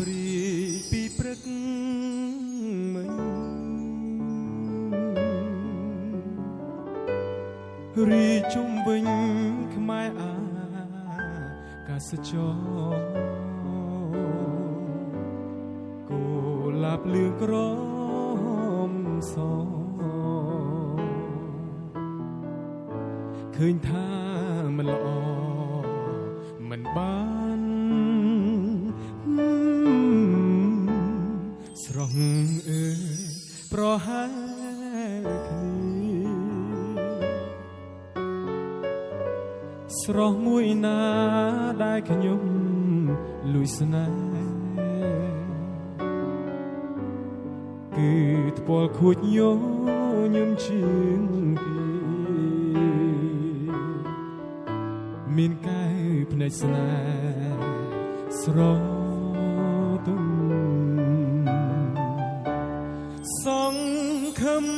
ព្រាយពីព្រឹកមិញរីជុំវិញខ្មែរអាកាសចរគូលាប់លឿងក្រមសឃើញថាមិនល្អ ប្រហែលគ្នាស្រស់មួយណាដែលខ្ញុំលួចស្នេហ៍គឺថ្ពាល់ខួចញញឹមជាងគេមានកែវភ្នែកស្នេហ៍ស្រទ ង្ឃឹម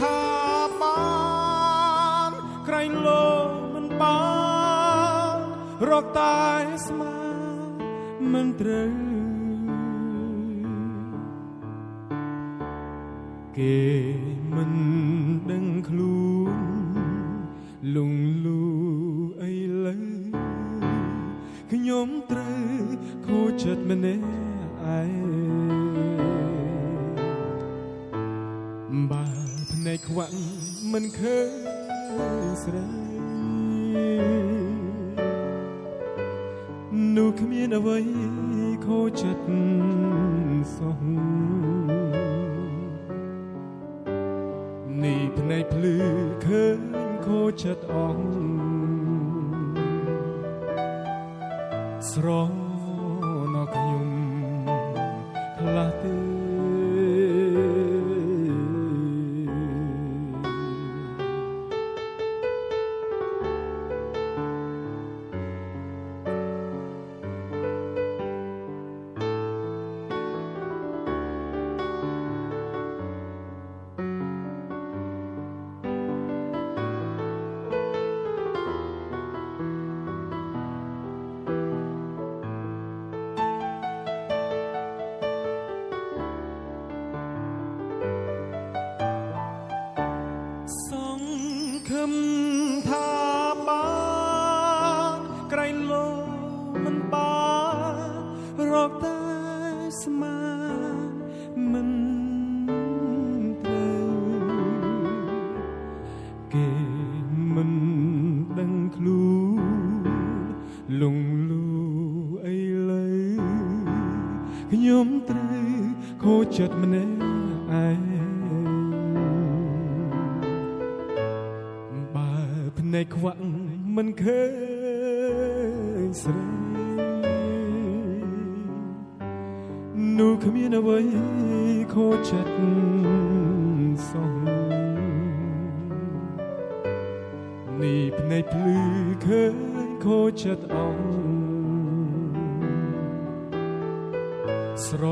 ថាបានក្រែងលោមិនបានរកតែស្មានមិនត្រូវគេមិនដឹងខ្លួនលងលូអីលើខ្ញុំត្រូវខូចចិត្តម្នាក់ឯង បើភ្នែកខ្វាក់មិនឃើញស្រីនោះគ្មានអ្វីខូចចិត្តសោះនេះភ្នែកភ្លឺឃើញខូចចិត្តអស់ស្រណ មថាបានក្រែងលោមិនបានរកតែស្មានមិនត្រូវគេមិនដឹងខ្លួនលងលូអីលើខ្ញុំត្រូវខូចចិត្តម្នាក់ឯង នែកខ្វាក់មិនឃើញស្រីនោះគ្មានអ្វីខូចចិត្តសោះនេះភ្នែកភ្លឺឃើញខូចចិត្តអស់ស្រ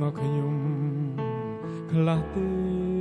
ណខ្ញុំខ្លះទេ